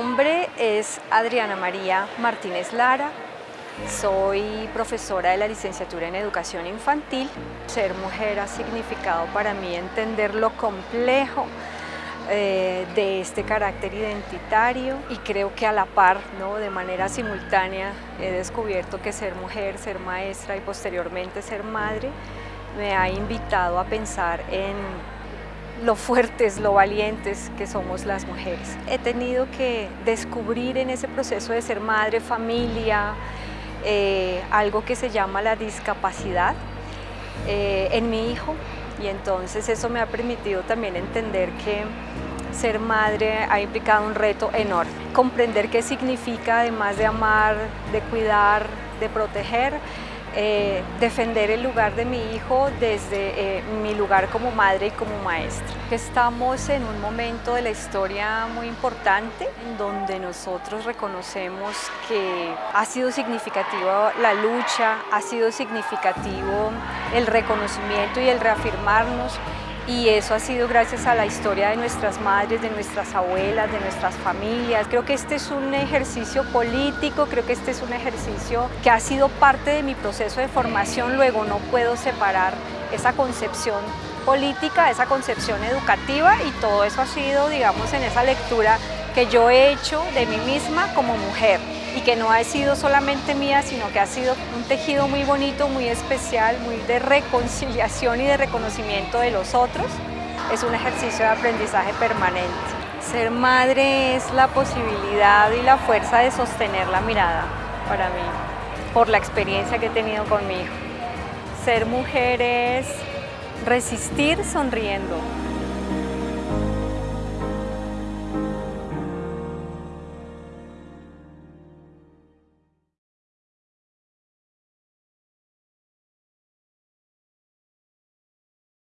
nombre es Adriana María Martínez Lara, soy profesora de la licenciatura en Educación Infantil. Ser mujer ha significado para mí entender lo complejo eh, de este carácter identitario y creo que a la par, ¿no? de manera simultánea, he descubierto que ser mujer, ser maestra y posteriormente ser madre me ha invitado a pensar en lo fuertes, lo valientes que somos las mujeres. He tenido que descubrir en ese proceso de ser madre, familia, eh, algo que se llama la discapacidad eh, en mi hijo y entonces eso me ha permitido también entender que ser madre ha implicado un reto enorme. Comprender qué significa, además de amar, de cuidar, de proteger, eh, defender el lugar de mi hijo desde eh, mi lugar como madre y como maestra. Estamos en un momento de la historia muy importante en donde nosotros reconocemos que ha sido significativa la lucha, ha sido significativo el reconocimiento y el reafirmarnos y eso ha sido gracias a la historia de nuestras madres, de nuestras abuelas, de nuestras familias. Creo que este es un ejercicio político, creo que este es un ejercicio que ha sido parte de mi proceso de formación, luego no puedo separar esa concepción política, esa concepción educativa y todo eso ha sido, digamos, en esa lectura que yo he hecho de mí misma como mujer y que no ha sido solamente mía, sino que ha sido un tejido muy bonito, muy especial, muy de reconciliación y de reconocimiento de los otros. Es un ejercicio de aprendizaje permanente. Ser madre es la posibilidad y la fuerza de sostener la mirada para mí, por la experiencia que he tenido con mi hijo. Ser mujer es resistir sonriendo,